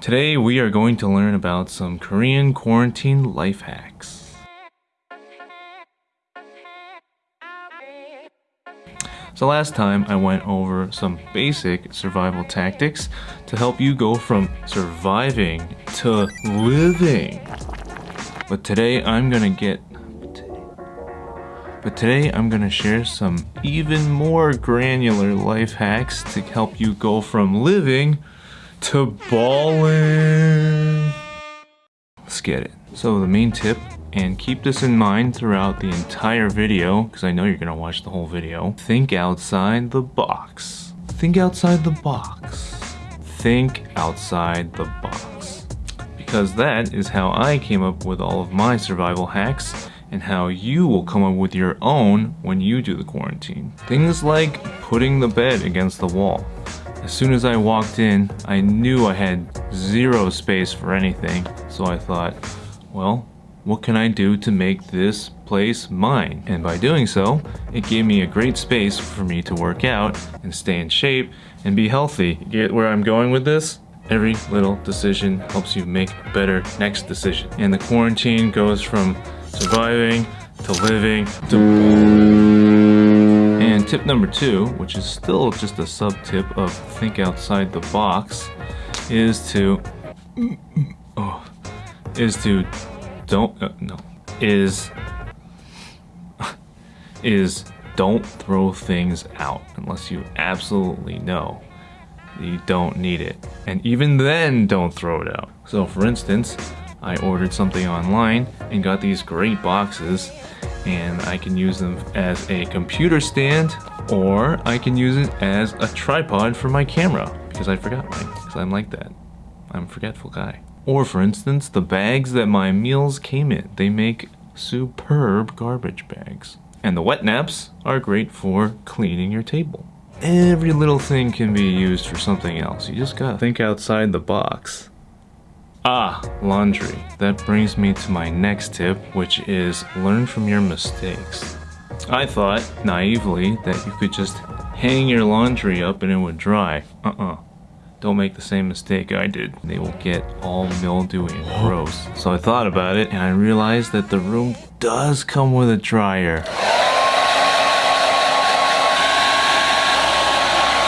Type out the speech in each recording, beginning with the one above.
Today we are going to learn about some Korean quarantine life hacks. So last time I went over some basic survival tactics to help you go from surviving to living. But today I'm gonna get but today I'm gonna share some even more granular life hacks to help you go from living to balling. Let's get it. So the main tip, and keep this in mind throughout the entire video, because I know you're gonna watch the whole video, think outside the box. Think outside the box. Think outside the box. Because that is how I came up with all of my survival hacks and how you will come up with your own when you do the quarantine. Things like putting the bed against the wall. As soon as I walked in, I knew I had zero space for anything, so I thought, well, what can I do to make this place mine? And by doing so, it gave me a great space for me to work out and stay in shape and be healthy. Get where I'm going with this? Every little decision helps you make a better next decision. And the quarantine goes from surviving to living to tip number two, which is still just a sub tip of think outside the box, is to oh, is to don't uh, no is is don't throw things out unless you absolutely know you don't need it. And even then, don't throw it out. So for instance, I ordered something online and got these great boxes and I can use them as a computer stand or I can use it as a tripod for my camera because I forgot mine because I'm like that. I'm a forgetful guy. Or for instance, the bags that my meals came in. They make superb garbage bags. And the wet naps are great for cleaning your table. Every little thing can be used for something else. You just gotta think outside the box. Ah, laundry. That brings me to my next tip, which is learn from your mistakes. I thought, naively, that you could just hang your laundry up and it would dry. Uh-uh. Don't make the same mistake I did. They will get all mildewy and gross. So I thought about it and I realized that the room does come with a dryer.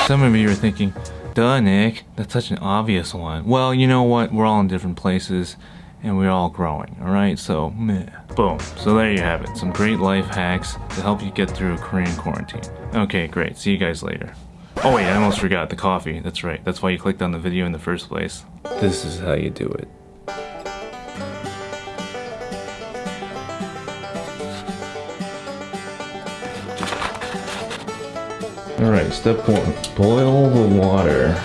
Some of you are thinking, Duh, Nick. That's such an obvious one. Well, you know what? We're all in different places and we're all growing, alright? So, meh. Boom. So there you have it. Some great life hacks to help you get through a Korean quarantine. Okay, great. See you guys later. Oh wait, I almost forgot the coffee. That's right. That's why you clicked on the video in the first place. This is how you do it. Alright, step one, boil the water.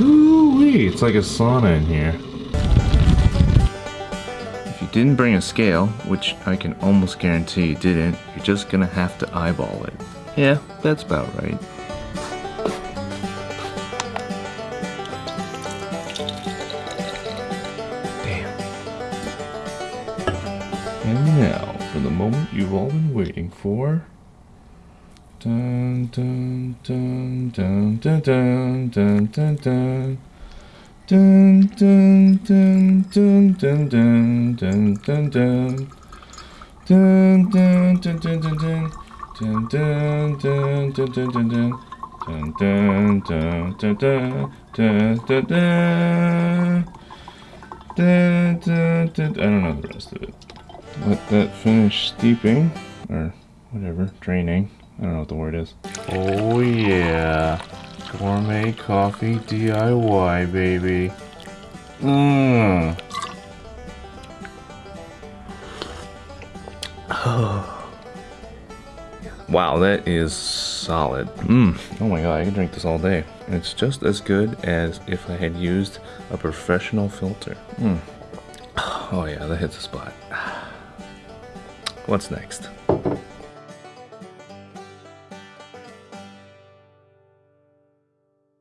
Ooh-wee, it's like a sauna in here. If you didn't bring a scale, which I can almost guarantee you didn't, you're just gonna have to eyeball it. Yeah, that's about right. And now, for the moment you've all been waiting for. Dun dun dun dun dun dun dun dun dun. Dun dun dun dun dun dun dun dun dun. Dun dun dun dun dun dun. Dun dun dun dun dun dun dun. Dun dun dun dun dun dun dun dun. Dun dun dun. I don't know the rest of it let that finish steeping, or whatever, draining. I don't know what the word is. Oh yeah, gourmet coffee DIY, baby. Mmm. wow, that is solid. Mmm. Oh my god, I can drink this all day. It's just as good as if I had used a professional filter. Mmm. Oh yeah, that hits the spot. What's next?